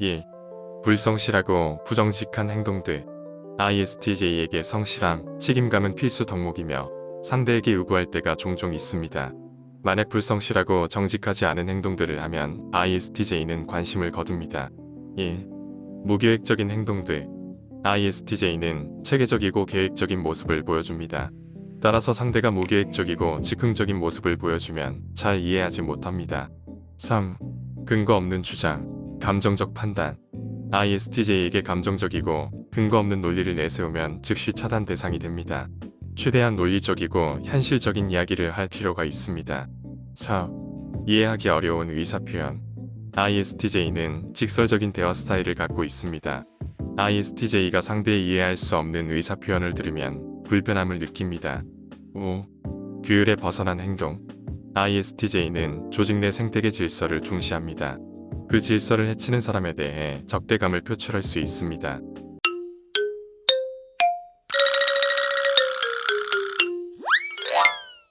1. 불성실하고 부정직한 행동들 ISTJ에게 성실함, 책임감은 필수 덕목이며 상대에게 요구할 때가 종종 있습니다. 만약 불성실하고 정직하지 않은 행동들을 하면 ISTJ는 관심을 거둡니다. 1. 무계획적인 행동들 ISTJ는 체계적이고 계획적인 모습을 보여줍니다. 따라서 상대가 무계획적이고 즉흥적인 모습을 보여주면 잘 이해하지 못합니다. 3. 근거 없는 주장, 감정적 판단 ISTJ에게 감정적이고 근거 없는 논리를 내세우면 즉시 차단 대상이 됩니다. 최대한 논리적이고 현실적인 이야기를 할 필요가 있습니다. 4. 이해하기 어려운 의사표현 ISTJ는 직설적인 대화 스타일을 갖고 있습니다. ISTJ가 상대의 이해할 수 없는 의사표현을 들으면 불편함을 느낍니다. 5. 규율에 벗어난 행동 ISTJ는 조직 내 생태계 질서를 중시합니다. 그 질서를 해치는 사람에 대해 적대감을 표출할 수 있습니다.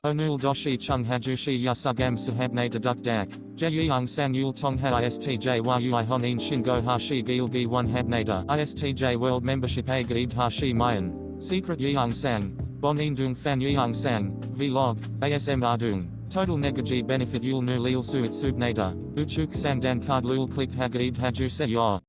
Onul doshi chung hajushi yasugam sahabne deduk dak, jeyung san yul tong ha istj yui honin shingo hashi gilgi one habnada istj a gaib hashi mayan, secret yeung sang, bonin dung fan yeung sang, vlog, asm ardung. Total negaji benefit yul nu lil suit subnada, uchuk sang dan card lul click hagaib haju se yor.